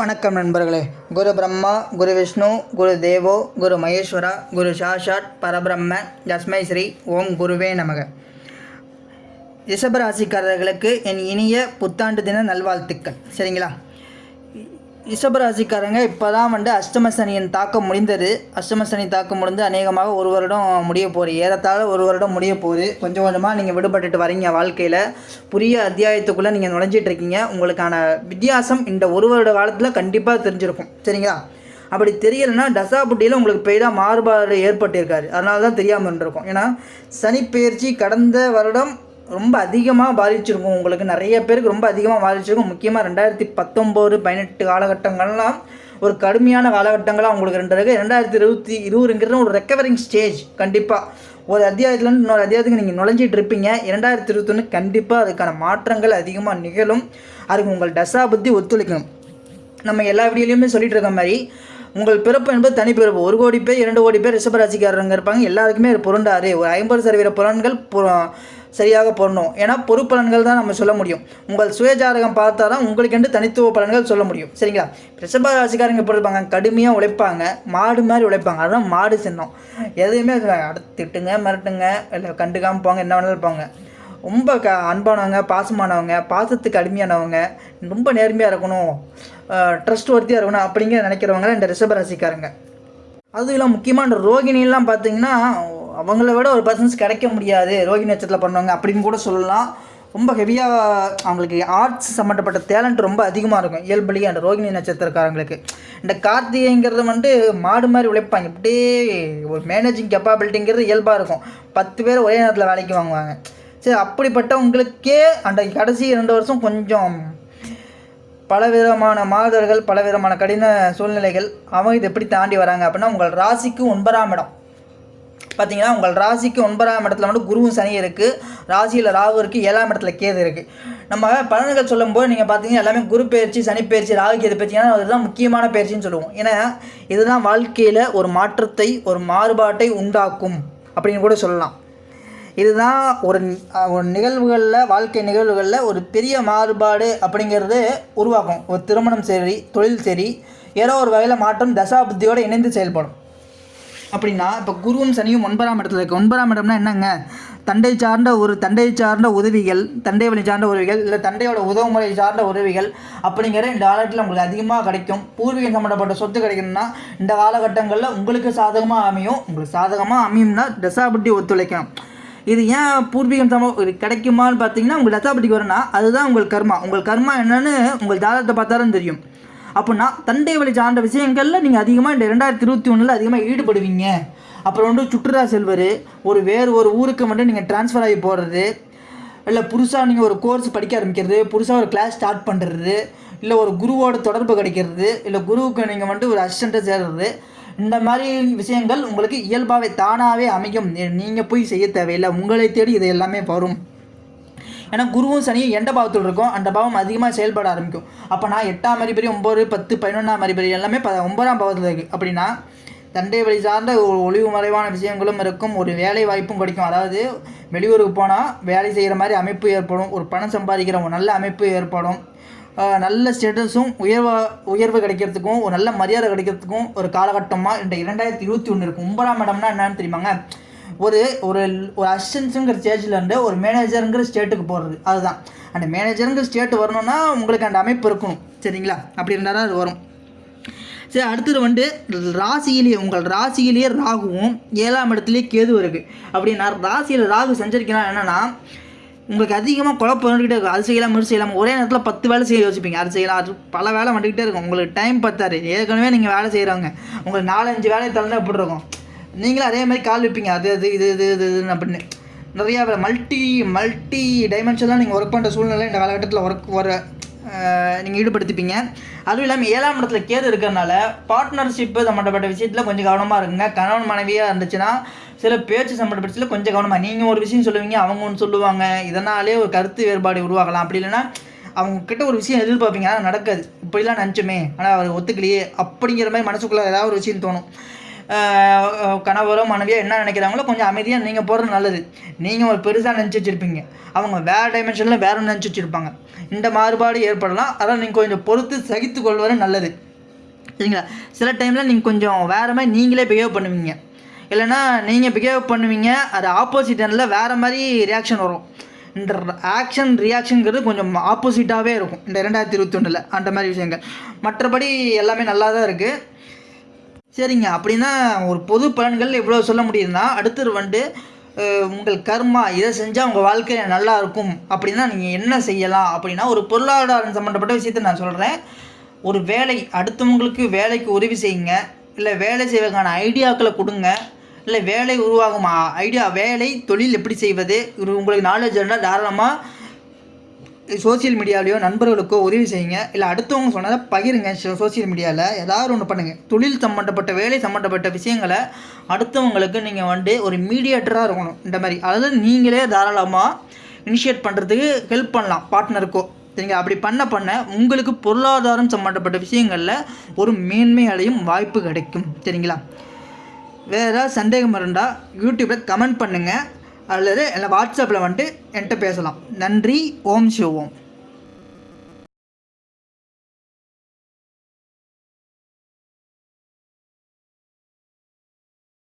வணக்கம் நண்பர்களே. குரு பிரம்மா குரு விஷ்ணு குரு தேவோ குரு மகேஸ்வரா குரு சாஷாட் பரபிரம்ம ஜஸ்மை ஸ்ரீ ஓம் குருவே நமக. ரிஷபராசிக்காரர்களுக்கு என் இனிய புத்தாண்டு தின நல்வாழ்த்துக்கள். சரிங்களா? ரிஷபராசிக்காரங்க இப்போ தான் வந்து அஷ்டம சனியின் தாக்கம் முடிந்தது. அஷ்டம சனி தாக்கம் முடிந்து அநேகமாக ஒரு வருடம் முடிய போகுது. ஏறத்தாழ ஒரு வருடம் முடிய போகுது. கொஞ்சம் கொஞ்சமாக நீங்கள் விடுபட்டுட்டு வரீங்க வாழ்க்கையில். புதிய அத்தியாயத்துக்குள்ளே நீங்கள் நுழைஞ்சிட்டு இருக்கீங்க. உங்களுக்கான வித்தியாசம் இந்த ஒரு வருட காலத்தில் கண்டிப்பாக தெரிஞ்சிருக்கும். சரிங்களா? அப்படி தெரியலைன்னா தசாபுட்டியில் உங்களுக்கு பெய்தாக மாறுபாடு ஏற்பட்டிருக்காரு அதனால தான் தெரியாமல் இருந்திருக்கும். ஏன்னா சனிப்பெயர்ச்சி கடந்த வருடம் ரொம்ப அதிகமாக பாதிச்சிருக்கும். உங்களுக்கு நிறைய பேருக்கு ரொம்ப அதிகமாக பாதிச்சிருக்கும். முக்கியமாக ரெண்டாயிரத்தி பத்தொம்போது பதினெட்டு காலகட்டங்கள்லாம் ஒரு கடுமையான காலகட்டங்களாக உங்களுக்கு ரெண்டு இருக்குது ரெண்டாயிரத்தி இருபத்தி இருபதுங்கிறது ஒரு ரெக்கவரிங் ஸ்டேஜ் கண்டிப்பாக ஒரு அத்தியாயத்துலேருந்து இன்னொரு அத்தியாயத்துக்கு நீங்கள் நுழைஞ்சிட்டு இருப்பீங்க. இரண்டாயிரத்தி இருபத்தொன்று கண்டிப்பாக அதுக்கான மாற்றங்கள் அதிகமாக நிகழும். அதுக்கு உங்கள் தசா புத்தி ஒத்துழைக்கணும் நம்ம எல்லா வீடியோலையுமே சொல்லிகிட்டு இருக்க மாதிரி உங்கள் பிறப்பு என்பது தனி பிறப்பு. ஒரு கோடி பேர் இரண்டு கோடி பேர் ரிஷபராசிக்காரங்க இருப்பாங்க. எல்லாருக்குமே இது பொருண்டாரு ஒரு ஐம்பது சதவீத பலன்கள் சரியாக பொருணும் ஏன்னா பொறுப்பலன்கள் தான் நம்ம சொல்ல முடியும். உங்கள் சுயஜாதகம் பார்த்தா தான் உங்களுக்கென்று தனித்துவ பலன்கள் சொல்ல முடியும். சரிங்களா? ரிஷபராசிக்காரங்க எப்படி இருப்பாங்க? கடுமையாக உழைப்பாங்க. மாடு மாதிரி உழைப்பாங்க. அதுதான் மாடு சின்னம். எதையுமே அடுத்து திட்டுங்க மிரட்டுங்க இல்லை கண்டுக்காமல் போங்க என்ன வேணாலும் போங்க ரொம்ப க அன்பானவங்க பாசமானவங்க பாசத்துக்கு அடிமையானவங்க ரொம்ப நேர்மையாக இருக்கணும் ட்ரஸ்ட் ஒர்த்தியாக இருக்கணும் அப்படிங்கிற நினைக்கிறவங்க இந்த ரிஷபராசிக்காரங்க. அதுவும் இல்லாமல் முக்கியமாக இந்த ரோகிணிலாம் பார்த்தீங்கன்னா அவங்கள விட ஒரு பர்சன்ஸ் கிடைக்க முடியாது ரோகிணி நட்சத்திரத்தில் பண்ணுவாங்க அப்படின்னு கூட சொல்லலாம். ரொம்ப ஹெவியாக அவங்களுக்கு ஆர்ட்ஸ் சம்மந்தப்பட்ட டேலண்ட் ரொம்ப அதிகமாக இருக்கும். இயல்புலேயே அந்த ரோகிணி நட்சத்திரக்காரங்களுக்கு. இந்த கார்த்திகைங்கிறது வந்து மாடு மாதிரி உழைப்பாங்க. இப்படியே ஒரு மேனேஜிங் கெப்பாபிலிட்டிங்கிறது இயல்பாக இருக்கும். பத்து பேர் ஒரே நேரத்தில் வேலைக்கு வாங்குவாங்க. சரி அப்படிப்பட்டவங்களுக்கே அந்த கடைசி ரெண்டு வருஷம் கொஞ்சம் பலவிதமான மாதர்கள் பலவிதமான கடின சூழ்நிலைகள் அவங்க இதை எப்படி தாண்டி வராங்க அப்படின்னா உங்கள் ராசிக்கு ஒன்பதாம் இடம். பார்த்தீங்கன்னா உங்கள் ராசிக்கு ஒன்பதாம் இடத்துல வந்து குருவும் சனி இருக்குது ராசியில் ராகு இருக்குது ஏழாம் இடத்துல கேது இருக்குது நம்ம பலன்கள் சொல்லும்போது நீங்கள் பார்த்தீங்கன்னா எல்லாமே குரு பயிற்சி சனி பயிற்சி ராகு கேது பயிற்சினா அதுதான் முக்கியமான பயிற்சின்னு சொல்லுவோம். ஏன்னா இதுதான் வாழ்க்கையில் ஒரு மாற்றத்தை ஒரு மாறுபாட்டை உண்டாக்கும் அப்படின்னு கூட சொல்லலாம். இதுதான் ஒரு ஒரு நிகழ்வுகளில் வாழ்க்கை நிகழ்வுகளில் ஒரு பெரிய மாறுபாடு அப்படிங்கிறது உருவாக்கும். ஒரு திருமணம் சரி தொழில் சரி ஏதோ ஒரு வகையில் மாற்றம் தசாபுத்தியோடு இணைந்து செயல்படும். அப்படின்னா இப்போ குருவும் சனியும் ஒன்பதாம் இடத்துல இருக்கு. ஒன்பதாம் இடம்னா என்னங்க? தண்டை சார்ந்த ஒரு தண்டை சார்ந்த உதவிகள் தண்டை வழி சார்ந்த உதவிகள் இல்லை தண்டையோட உதவுமுறை சார்ந்த உதவிகள் அப்படிங்கிற இந்த காலத்தில் உங்களுக்கு அதிகமாக கிடைக்கும். பூர்வீகம் சம்மந்தப்பட்ட சொத்து கிடைக்கணும்னா இந்த காலகட்டங்களில் உங்களுக்கு சாதகமாக அமையும். உங்களுக்கு சாதகமாக அமையும்னா தசாபுட்டி ஒத்துழைக்கணும். இது ஏன் பூர்வீகம் சம கிடைக்குமான்னு பார்த்தீங்கன்னா உங்கள் தசாபதிக்கு வரனா அதுதான் உங்கள் கர்மா. உங்கள் கர்மா என்னன்னு உங்கள் ஜாதகத்தை பார்த்தாலும் தெரியும். அப்படின்னா தந்தை வழி சார்ந்த விஷயங்களில் நீங்கள் அதிகமாக இந்த ரெண்டாயிரத்தி இருபத்தி ஒன்றில் அதிகமாக ஈடுபடுவீங்க. அப்புறம் வந்து சுற்றுலா செல்வர் ஒரு வேறு ஒரு ஊருக்கு மட்டும் நீங்கள் ட்ரான்ஸ்ஃபர் ஆகி போகிறது இல்லை புதுசாக நீங்கள் ஒரு கோர்ஸ் படிக்க ஆரம்பிக்கிறது புதுசாக ஒரு கிளாஸ் ஸ்டார்ட் பண்ணுறது இல்லை ஒரு குருவோட தொடர்பு கிடைக்கிறது இல்லை குருவுக்கு நீங்கள் வந்துட்டு ஒரு அசிஸ்டண்ட்டாக சேர்றது இந்த மாதிரி விஷயங்கள் உங்களுக்கு இயல்பாகவே தானாகவே அமையும். நீங்கள் போய் செய்ய தேவையில்லை. உங்களை தேடி இது எல்லாமே வரும். ஏன்னா குருவும் சனியும் எந்த பாவத்தில் இருக்கும். அந்த பாவம் அதிகமாக செயல்பட ஆரம்பிக்கும். அப்போ நான் எட்டாம் அதிபதி ஒம்பது பத்து பதினொன்றாம் அதிபதி எல்லாமே ப ஒன்பதாம் பாவத்தில் இருக்குது அப்படின்னா தண்டை வழி சார்ந்த ஒரு ஒளிவு மறைவான விஷயங்களும் இருக்கும். ஒரு வேலை வாய்ப்பும் கிடைக்கும். அதாவது வெளியூருக்கு போனால் வேலை செய்கிற மாதிரி அமைப்பு ஏற்படும். ஒரு பணம் சம்பாதிக்கிற ஒரு நல்ல அமைப்பு ஏற்படும். நல்ல ஸ்டேட்டஸும் உயர்வா உயர்வு கிடைக்கிறதுக்கும் ஒரு நல்ல மரியாதை கிடைக்கிறதுக்கும் ஒரு காலகட்டமாக இந்த இரண்டாயிரத்தி இருபத்தி ஒன்று இருக்கும் ஒன்பதாம் இடம்னா என்னன்னு தெரியுமாங்க? ஒரு ஒரு ஒரு அசிஸ்டன்ஸுங்கிற ஸ்டேஜில் இருந்து ஒரு மேனேஜருங்கிற ஸ்டேட்டுக்கு போகிறது அதுதான். அந்த மேனேஜருங்கிற ஸ்டேட் வரணும்னா உங்களுக்கு அந்த அமைப்பு இருக்கணும். சரிங்களா? அப்படி இருந்தால் தான் அது வரும். சரி அடுத்தது வந்து ராசியிலேயே உங்கள் ராசியிலேயே ராகுவும் ஏழாம் இடத்துலேயே கேது இருக்குது அப்படின்னா ராசியில் ராகு சஞ்சரிக்கலாம். என்னென்னா உங்களுக்கு அதிகமாக குழப்பம் வந்துக்கிட்டே இருக்கும். அது செய்யலாம் இது செய்யலாம். ஒரே நேரத்தில் பத்து வேலை செய்ய யோசிப்பீங்க. அது செய்யலாம். அது பல வேலை வந்துக்கிட்டே இருக்கும். உங்களுக்கு டைம் பத்தாது. ஏற்கனவே நீங்கள் வேலை செய்கிறவங்க உங்களுக்கு நாலஞ்சு வேலையை தள்ளி எப்படி இருக்கும்? நீங்களும் அதே மாதிரி கால் வைப்பீங்க. அது அது இது இது இது இதுன்னு அப்படின்னு. நிறையா மல்டி மல்டி டைமென்ஷன்லாம் நீங்கள் ஒர்க் பண்ணுற சூழ்நிலை இந்த காலகட்டத்தில் ஒர்க் வர நீங்கள் ஈடுபடுத்திப்பீங்க. அதுவும் இல்லாமல் ஏழாம் இடத்துல கேது இருக்கிறனால பார்ட்னர்ஷிப்பு சம்மந்தப்பட்ட விஷயத்தில் கொஞ்சம் கவனமாக இருங்க. கணவன் மனைவியாக இருந்துச்சுன்னா சில பேச்சு சம்மந்தப்பட்டதில் கொஞ்சம் கவனமாக நீங்கள் ஒரு விஷயம் சொல்லுவீங்க அவங்க ஒன்று சொல்லுவாங்க. இதனாலே ஒரு கருத்து வேறுபாடு உருவாகலாம். அப்படி இல்லைன்னா அவங்க கிட்ட ஒரு விஷயம் எதிர்பார்ப்பீங்க. ஆனால் நடக்காது. இப்படிலாம் நினச்சோமே. ஆனால் அவர் ஒத்துக்கலையே. அப்படிங்கிற மாதிரி மனசுக்குள்ளே ஏதாவது ஒரு விஷயம் தோணும். கணவரோ மனைவியோ என்ன நினைக்கிறாங்களோ கொஞ்சம் அமைதியாக நீங்கள் போகிறது நல்லது. நீங்கள் ஒரு பெருசாக நினச்சி வச்சுருப்பீங்க. அவங்க வேறு டைமென்ஷனில் வேறு நினச்சி வச்சுருப்பாங்க. இந்த மாறுபாடு ஏற்படலாம். அதனால் நீங்கள் கொஞ்சம் பொறுத்து சகித்து கொள்வது நல்லது. சரிங்களா? சில டைமில் நீங்கள் கொஞ்சம் வேறு மாதிரி நீங்களே பிஹேவ் பண்ணுவீங்க. இல்லைன்னா நீங்கள் பிஹேவ் பண்ணுவீங்க அது ஆப்போசிட் எண்டில் வேறு மாதிரி ரியாக்ஷன் வரும். இந்த ஆக்ஷன் ரியாக்ஷனுங்கிறது கொஞ்சம் ஆப்போசிட்டாகவே இருக்கும். இந்த ரெண்டாயிரத்தி இருபத்தி ஒன்றில் அந்த மாதிரி விஷயங்கள். மற்றபடி எல்லாமே நல்லா தான் இருக்குது சரிங்க. அப்படின்னா ஒரு பொது பலன்கள் எவ்வளோ சொல்ல முடியுதுன்னா அடுத்தது வந்து உங்கள் கர்மா இதை செஞ்சால் உங்கள் வாழ்க்கையில் நல்லா இருக்கும். அப்படின்னா நீங்கள் என்ன செய்யலாம்? அப்படின்னா ஒரு பொருளாதாரம் சம்மந்தப்பட்ட விஷயத்தை நான் சொல்கிறேன் ஒரு வேலை அடுத்தவங்களுக்கு வேலைக்கு உதவி செய்யுங்க. இல்லை வேலை செய்வதற்கான ஐடியாக்களை கொடுங்க. இல்லை வேலை உருவாகும் ஐடியா வேலை தொழில் எப்படி செய்வது? இது உங்களுக்கு நாலேஜ் இருந்தால் தாராளமாக சோஷியல் மீடியாவிலையோ நண்பர்களுக்கோ உதவி செய்யுங்க. இல்லை அடுத்தவங்க சொன்னதை பகிருங்க சோஷியல் மீடியாவில் ஏதாவது ஒன்று பண்ணுங்கள் தொழில் சம்மந்தப்பட்ட வேலை சம்மந்தப்பட்ட விஷயங்களை அடுத்தவங்களுக்கு நீங்கள் வந்து ஒரு மீடியேட்டராக இருக்கணும். இந்த மாதிரி. அதாவது நீங்களே தாராளமாக இனிஷியேட் பண்ணுறதுக்கு ஹெல்ப் பண்ணலாம். பார்ட்னருக்கோ சரிங்க அப்படி பண்ண பண்ண உங்களுக்கு பொருளாதாரம் சம்மந்தப்பட்ட விஷயங்களில் ஒரு மேன்மை அடையும் வாய்ப்பு கிடைக்கும். சரிங்களா? வேறு ஏதாவது சந்தேகம் இருந்தால் யூடியூப்பில் கமெண்ட் பண்ணுங்கள் அல்லது இல்லை வாட்ஸ்அப்பில் வந்துட்டு என்கிட்ட பேசலாம். நன்றி ஓம் சிவோம்.